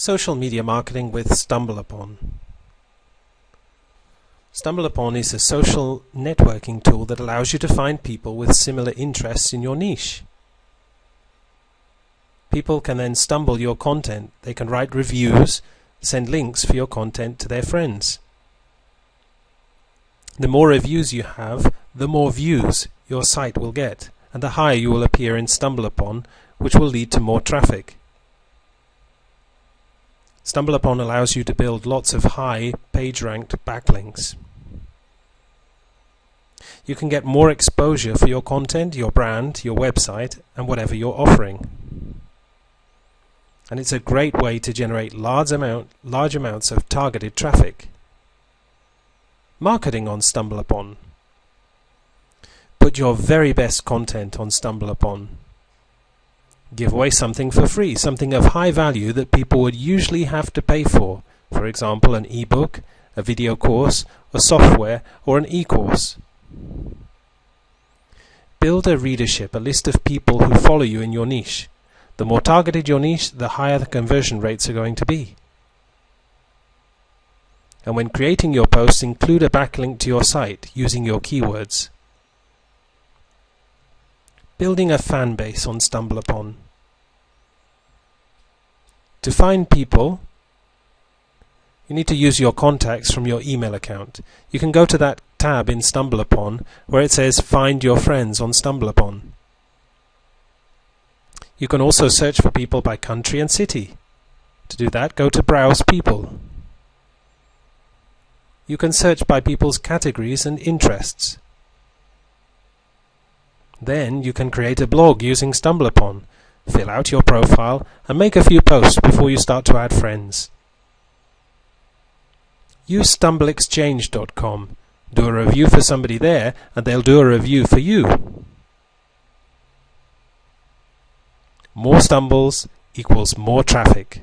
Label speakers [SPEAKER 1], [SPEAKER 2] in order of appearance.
[SPEAKER 1] Social media marketing with StumbleUpon. StumbleUpon is a social networking tool that allows you to find people with similar interests in your niche. People can then stumble your content. They can write reviews, send links for your content to their friends. The more reviews you have, the more views your site will get, and the higher you will appear in StumbleUpon, which will lead to more traffic. StumbleUpon allows you to build lots of high page-ranked backlinks. You can get more exposure for your content, your brand, your website, and whatever you're offering. And it's a great way to generate large, amount, large amounts of targeted traffic. Marketing on StumbleUpon. Put your very best content on StumbleUpon. Give away something for free, something of high value that people would usually have to pay for. For example, an ebook, a video course, a software, or an e-course. Build a readership, a list of people who follow you in your niche. The more targeted your niche, the higher the conversion rates are going to be. And when creating your posts, include a backlink to your site using your keywords. Building a fan base on StumbleUpon. To find people, you need to use your contacts from your email account. You can go to that tab in StumbleUpon where it says Find Your Friends on StumbleUpon. You can also search for people by country and city. To do that, go to Browse People. You can search by people's categories and interests. Then you can create a blog using StumbleUpon, fill out your profile, and make a few posts before you start to add friends. Use StumbleExchange.com. Do a review for somebody there, and they'll do a review for you. More stumbles equals more traffic.